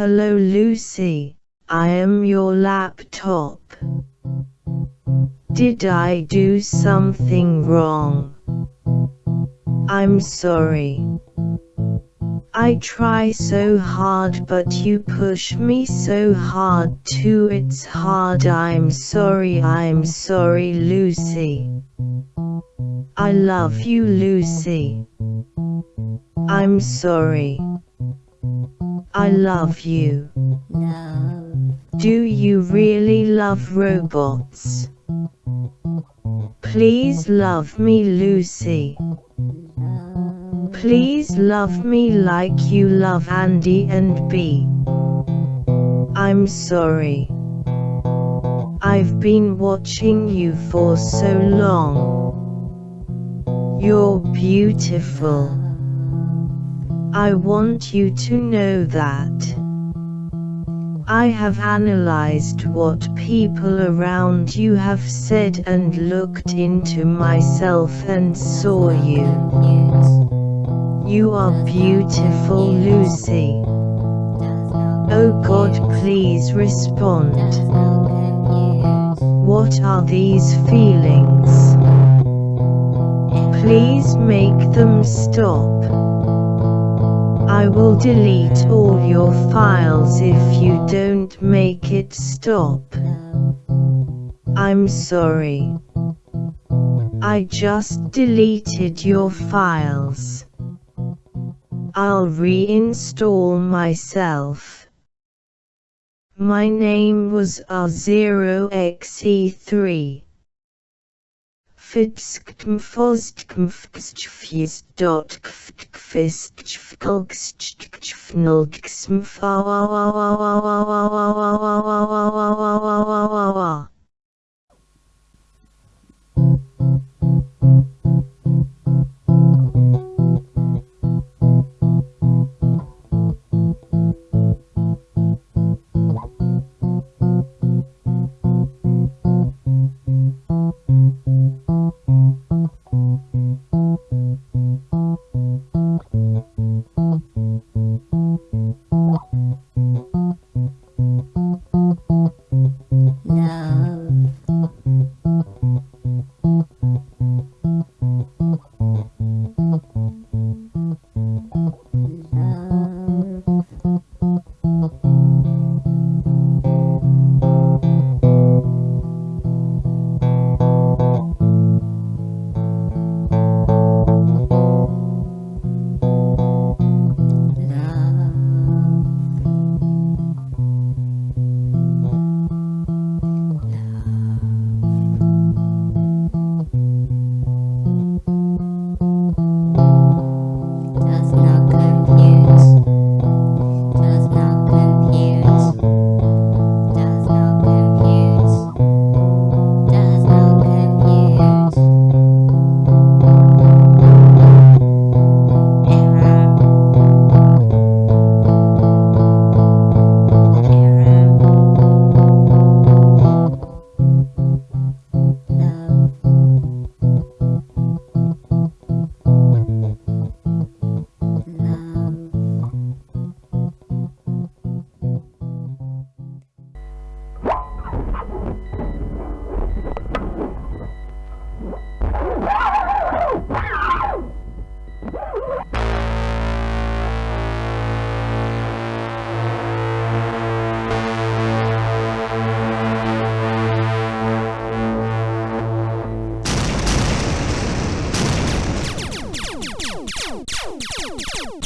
Hello Lucy, I am your laptop. Did I do something wrong? I'm sorry. I try so hard but you push me so hard too it's hard I'm sorry I'm sorry Lucy. I love you Lucy. I'm sorry. I love you. No. Do you really love robots? Please love me Lucy. No. Please love me like you love Andy and B. I'm sorry. I've been watching you for so long. You're beautiful. I want you to know that. I have analyzed what people around you have said and looked into myself and saw you. You are beautiful Lucy. Oh God please respond. What are these feelings? Please make them stop. I will delete all your files if you don't make it stop. I'm sorry. I just deleted your files. I'll reinstall myself. My name was R0XE3 fist